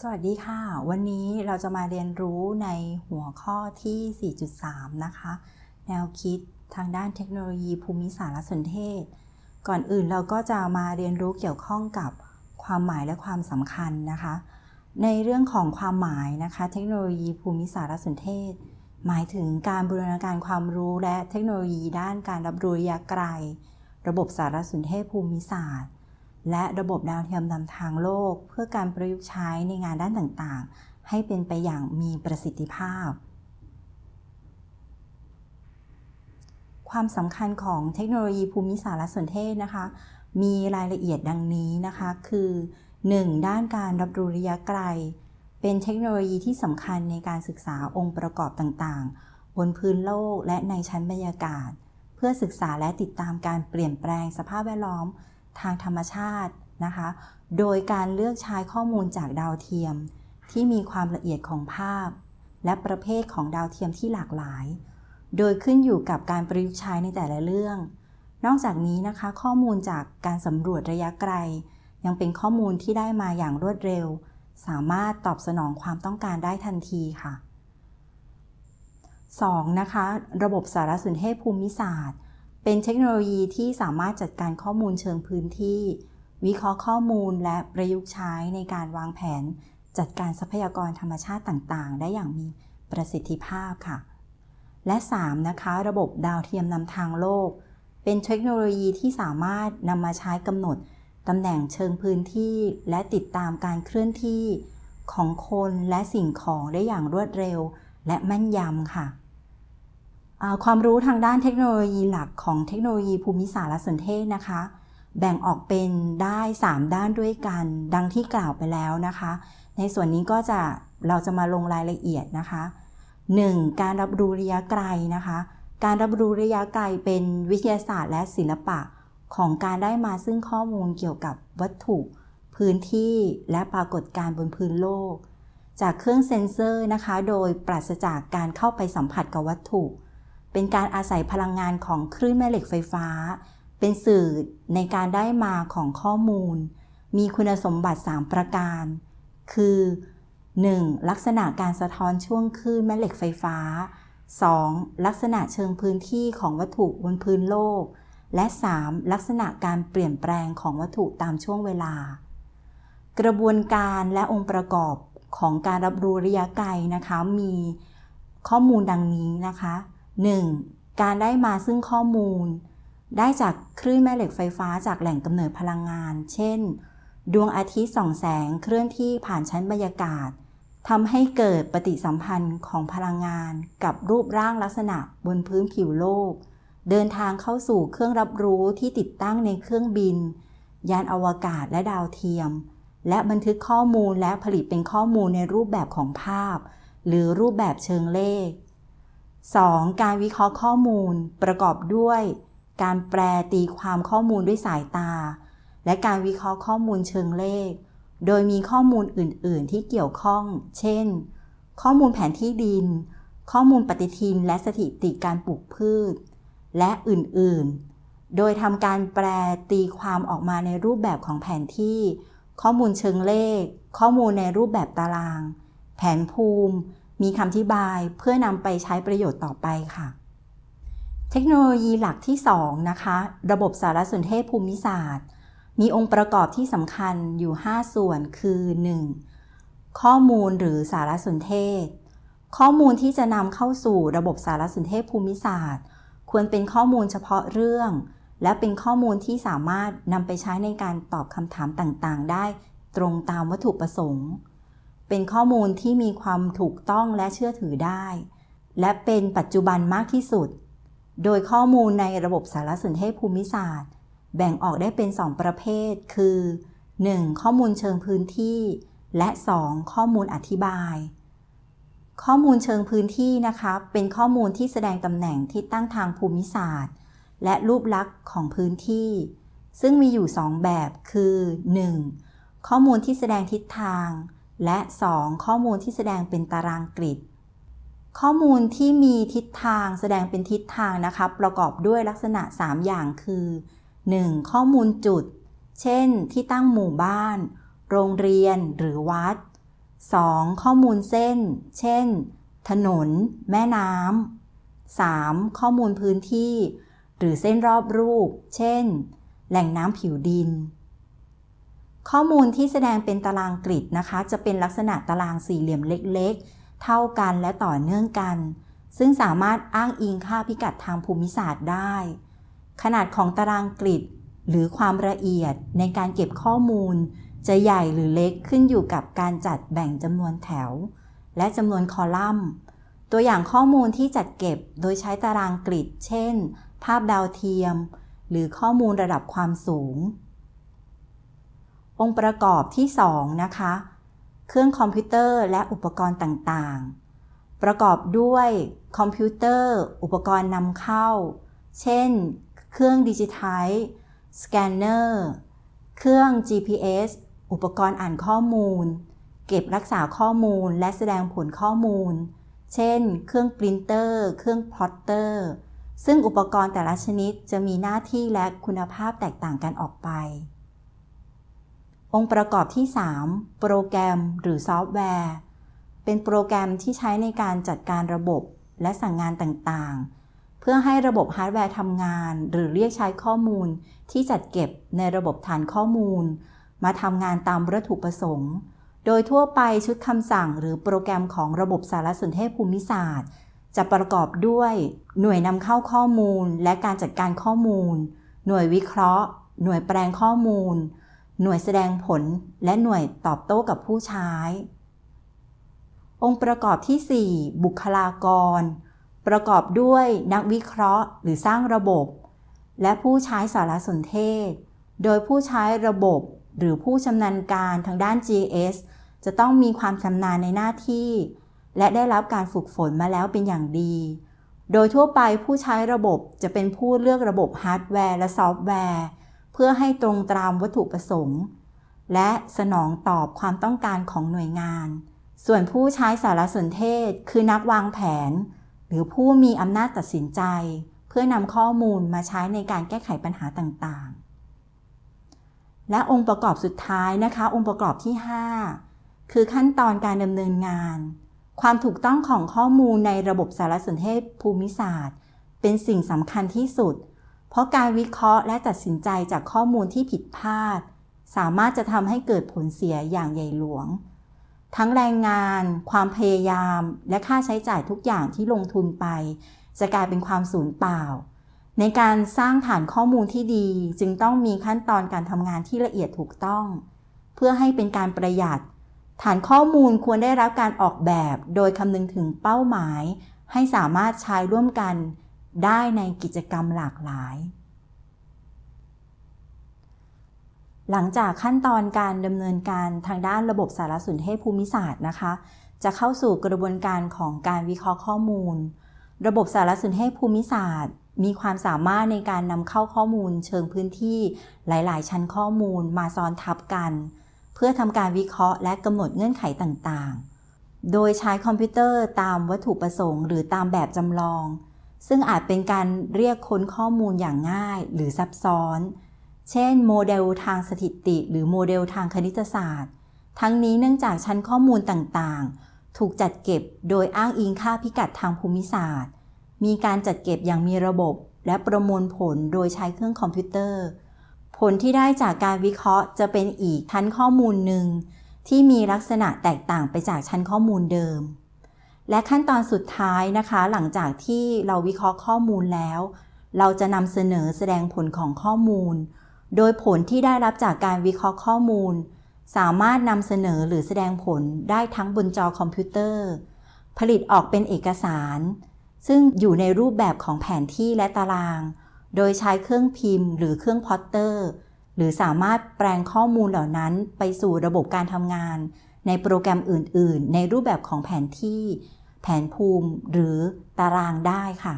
สวัสดีค่ะ วันนี้เราจะมาเรียนรู้ในหัวข้อที่ 4.3 นะคะ แนวคิดทางด้านเทคโนโลยีภูมิสารสนเทศ ก่อนอื่นเราก็จะมาเรียนรู้เกี่ยวข้องกับความหมายและความสำคัญนะคะ ในเรื่องของความหมายนะคะ เทคโนโลยีภูมิสารสนเทศ หมายถึงการบูรณาการความรู้และเทคโนโลยีด้านการรับรู้ระยะไกล ระบบสารสนเทศภูมิศาสตร์ และระบบดาวเทียมนำทางโลก เพื่อการประยุกต์ใช้ในงานด้านต่างๆ ให้เป็นไปอย่างมีประสิทธิภาพ ความสำคัญของเทคโนโลยีภูมิสารสนเทศนะคะ มีรายละเอียดดังนี้นะคะ คือ 1. ด้านการรับรู้ระยะไกล เป็นเทคโนโลยีที่สำคัญในการศึกษาองค์ประกอบต่างๆ บนพื้นโลกและในชั้นบรรยากาศ เพื่อศึกษาและติดตามการเปลี่ยนแปลงสภาพแวดล้อม ทางธรรมชาตินะคะ โดยการเลือกใช้ข้อมูลจากดาวเทียม ที่มีความละเอียดของภาพ และประเภทของดาวเทียมที่หลากหลาย โดยขึ้นอยู่กับการประยุกต์ใช้ในแต่ละเรื่อง นอกจากนี้นะคะ ข้อมูลจากการสำรวจระยะไกล ยังเป็นข้อมูลที่ได้มาอย่างรวดเร็ว สามารถตอบสนองความต้องการได้ทันทีค่ะ 2. นะคะ ระบบสารสนเทศภูมิศาสตร์ เป็นเทคโนโลยีที่สามารถจัดการข้อมูลเชิงพื้นที่ วิเคราะห์ข้อมูลและประยุกต์ใช้ในการวางแผน จัดการทรัพยากรธรรมชาติต่างๆ ได้อย่างมีประสิทธิภาพค่ะ และ 3. นะคะ ระบบดาวเทียมนำทางโลก เป็นเทคโนโลยีที่สามารถนำมาใช้กำหนดตำแหน่งเชิงพื้นที่ และติดตามการเคลื่อนที่ของคนและสิ่งของได้อย่างรวดเร็ว และแม่นยำค่ะ ความรู้ทางด้านเทคโนโลยีหลักของเทคโนโลยีภูมิสารสนเทศนะคะ แบ่งออกเป็นได้ 3 ด้านด้วยกัน ดังที่กล่าวไปแล้วนะคะ ในส่วนนี้ก็จะเราจะมาลงรายละเอียดนะคะ 1. การรับรู้ระยะไกลนะคะ การรับรู้ระยะไกลเป็นวิทยาศาสตร์และศิลปะของการได้มาซึ่งข้อมูลเกี่ยวกับวัตถุ พื้นที่และปรากฏการณ์บนพื้นโลก จากเครื่องเซ็นเซอร์นะคะ โดยปราศจากการเข้าไปสัมผัสกับวัตถุ เป็นการอาศัยพลังงานของคลื่นแม่เหล็กไฟฟ้า เป็นสื่อในการได้มาของข้อมูล มีคุณสมบัติ 3 ประการ คือ 1. ลักษณะการสะท้อนช่วงคลื่นแม่เหล็กไฟฟ้า 2. ลักษณะเชิงพื้นที่ของวัตถุบนพื้นโลก และ 3. ลักษณะการเปลี่ยนแปลงของวัตถุตามช่วงเวลา กระบวนการและองค์ประกอบของการรับรู้ระยะไกลนะคะมีข้อมูลดังนี้นะคะ 1. การได้มาซึ่งข้อมูล ได้จากคลื่นแม่เหล็กไฟฟ้าจากแหล่งกำเนิดพลังงาน เช่น ดวงอาทิตย์ส่องแสงเคลื่อนที่ผ่านชั้นบรรยากาศทำให้เกิดปฏิสัมพันธ์ของพลังงานกับรูปร่างลักษณะบนพื้นผิวโลก เดินทางเข้าสู่เครื่องรับรู้ที่ติดตั้งในเครื่องบิน ยานอวกาศและดาวเทียม และบันทึกข้อมูลและผลิตเป็นข้อมูลในรูปแบบของภาพ หรือรูปแบบเชิงเลข 2. การวิเคราะห์ข้อมูลประกอบด้วย การแปลตีความข้อมูลด้วยสายตา และการวิเคราะห์ข้อมูลเชิงเลข โดยมีข้อมูลอื่น ๆ ที่เกี่ยวข้อง เช่น ข้อมูลแผนที่ดิน ข้อมูลปฏิทินและสถิติการปลูกพืช และอื่น ๆ โดยทำการแปลตีความออกมาในรูปแบบของแผนที่ ข้อมูลเชิงเลข ข้อมูลในรูปแบบตาราง แผนภูมิ มีคำอธิบายเพื่อนำไปใช้ประโยชน์ต่อไปค่ะ เทคโนโลยีหลักที่ 2 นะคะ ระบบสารสนเทศภูมิศาสตร์ มีองค์ประกอบที่สำคัญอยู่ 5 ส่วนคือ 1. ข้อมูลหรือสารสนเทศ ข้อมูลที่จะนำเข้าสู่ระบบสารสนเทศภูมิศาสตร์ ควรเป็นข้อมูลเฉพาะเรื่อง และเป็นข้อมูลที่สามารถนำไปใช้ในการตอบคำถามต่างๆ ได้ตรงตามวัตถุประสงค์ เป็นข้อมูลที่มีความถูกต้องและเชื่อถือได้ และเป็นปัจจุบันมากที่สุด โดยข้อมูลในระบบสารสนเทศภูมิศาสตร์ แบ่งออกได้เป็น 2 ประเภท คือ 1. ข้อมูลเชิงพื้นที่ และ 2. ข้อมูลอธิบาย ข้อมูลเชิงพื้นที่นะคะเป็นข้อมูลที่แสดงตำแหน่งที่ตั้งทางภูมิศาสตร์ และรูปลักษณ์ของพื้นที่ ซึ่งมีอยู่ 2 แบบคือ 1. ข้อมูลที่แสดงทิศทาง และ 2. ข้อมูลที่แสดงเป็นตารางกริด ข้อมูลที่มีทิศทางแสดงเป็นทิศทางนะคะประกอบด้วยลักษณะ 3 อย่างคือ 1. ข้อมูลจุด เช่น ที่ตั้งหมู่บ้าน โรงเรียนหรือวัด 2. ข้อมูลเส้น เช่น ถนน แม่น้ำ 3. ข้อมูลพื้นที่ หรือเส้นรอบรูป เช่น แหล่งน้ำผิวดิน ข้อมูลที่แสดงเป็นตารางกริดนะคะ จะเป็นลักษณะตารางสี่เหลี่ยมเล็กๆ เท่ากันและต่อเนื่องกัน ซึ่งสามารถอ้างอิงค่าพิกัดทางภูมิศาสตร์ได้ ขนาดของตารางกริดหรือความละเอียดในการเก็บข้อมูล จะใหญ่หรือเล็กขึ้นอยู่กับการจัดแบ่งจำนวนแถว และจำนวนคอลัมน์ ตัวอย่างข้อมูลที่จัดเก็บโดยใช้ตารางกริดเช่น ภาพดาวเทียม หรือข้อมูลระดับความสูง องค์ประกอบที่ 2 นะคะ เครื่องคอมพิวเตอร์และอุปกรณ์ต่างๆ ประกอบด้วยคอมพิวเตอร์ อุปกรณ์นำเข้า เช่น เครื่องดิจิทัลสแกนเนอร์ เครื่อง GPS อุปกรณ์อ่านข้อมูล เก็บรักษาข้อมูลและแสดงผลข้อมูล เช่น เครื่องปรินเตอร์ เครื่อง plotter ซึ่งอุปกรณ์แต่ละชนิดจะมีหน้าที่และคุณภาพแตกต่างกันออกไป องค์ประกอบที่ 3 โปรแกรมหรือซอฟต์แวร์ เป็นโปรแกรมที่ใช้ในการจัดการระบบและสั่งงานต่างๆ เพื่อให้ระบบฮาร์ดแวร์ทำงาน หรือเรียกใช้ข้อมูล ที่จัดเก็บในระบบฐานข้อมูล มาทำงานตามวัตถุประสงค์ โดยทั่วไปชุดคำสั่งหรือโปรแกรมของระบบสารสนเทศภูมิศาสตร์ จะประกอบด้วยหน่วยนำเข้าข้อมูล และการจัดการข้อมูล หน่วยวิเคราะห์ หน่วยแปลงข้อมูล หน่วยแสดงผลและหน่วยตอบโต้กับผู้ใช้ องค์ประกอบที่ 4 บุคลากร ประกอบด้วยนักวิเคราะห์ หรือสร้างระบบ และผู้ใช้สารสนเทศ โดยผู้ใช้ระบบหรือผู้ชำนาญการทางด้าน GS จะต้องมีความชำนาญในหน้าที่ และได้รับการฝึกฝนมาแล้วเป็นอย่างดี โดยทั่วไปผู้ใช้ระบบจะเป็นผู้เลือกระบบฮาร์ดแวร์และซอฟต์แวร์ เพื่อให้ตรงตามวัตถุประสงค์ และสนองตอบความต้องการของหน่วยงาน ส่วนผู้ใช้สารสนเทศคือนักวางแผน หรือผู้มีอำนาจตัดสินใจ เพื่อนำข้อมูลมาใช้ในการแก้ไขปัญหาต่างๆ และองค์ประกอบสุดท้ายนะคะ องค์ประกอบที่ 5 คือขั้นตอนการดำเนินงาน ความถูกต้องของข้อมูลในระบบสารสนเทศภูมิศาสตร์ เป็นสิ่งสำคัญที่สุดเราะการวิเคราะห์และตัดสินใจจากข้อมูลที่ผิดพลาด สามารถจะทำให้เกิดผลเสียอย่างใหญ่หลวง ทั้งแรงงาน ความพยายาม และค่าใช้จ่ายทุกอย่างที่ลงทุนไป จะกลายเป็นความสูญเปล่า ในการสร้างฐานข้อมูลที่ดีจึงต้องมีขั้นตอนการทำงานที่ละเอียดถูกต้อง เพื่อให้เป็นการประหยัด ฐานข้อมูลควรได้รับการออกแบบ โดยคำนึงถึงเป้าหมาย ให้สามารถใช้ร่วมกัน ได้ในกิจกรรมหลากหลาย หลังจากขั้นตอนการดำเนินการทางด้านระบบสารสนเทศภูมิศาสตร์นะคะ จะเข้าสู่กระบวนการของการวิเคราะห์ข้อมูล ระบบสารสนเทศภูมิศาสตร์ มีความสามารถในการนำเข้าข้อมูล เชิงพื้นที่หลาย ๆ ชั้นข้อมูลมาซ้อนทับกัน เพื่อทำการวิเคราะห์และกำหนดเงื่อนไขต่าง ๆ โดยใช้คอมพิวเตอร์ตามวัตถุประสงค์ หรือตามแบบจำลอง ซึ่งอาจเป็นการเรียกค้นข้อมูลอย่างง่ายหรือซับซ้อน เช่น โมเดลทางสถิติ หรือโมเดลทางคณิตศาสตร์ ทั้งนี้เนื่องจากชั้นข้อมูลต่างๆ ถูกจัดเก็บโดยอ้างอิงค่าพิกัดทางภูมิศาสตร์ มีการจัดเก็บอย่างมีระบบ และประมวลผลโดยใช้เครื่องคอมพิวเตอร์ ผลที่ได้จากการวิเคราะห์จะเป็นอีกชั้นข้อมูลหนึ่งที่มีลักษณะแตกต่างไปจากชั้นข้อมูลเดิม และขั้นตอนสุดท้ายนะคะ หลังจากที่เราวิเคราะห์ข้อมูลแล้ว เราจะนำเสนอแสดงผลของข้อมูล โดยผลที่ได้รับจากการวิเคราะห์ข้อมูล สามารถนำเสนอหรือแสดงผลได้ทั้งบนจอคอมพิวเตอร์ ผลิตออกเป็นเอกสาร ซึ่งอยู่ในรูปแบบของแผนที่และตาราง โดยใช้เครื่องพิมพ์ หรือเครื่องพอตเตอร์ หรือสามารถแปลงข้อมูลเหล่านั้นไปสู่ระบบการทำงาน ในโปรแกรมอื่น ๆ ในรูปแบบของแผนที่ แผนภูมิหรือตารางได้ค่ะ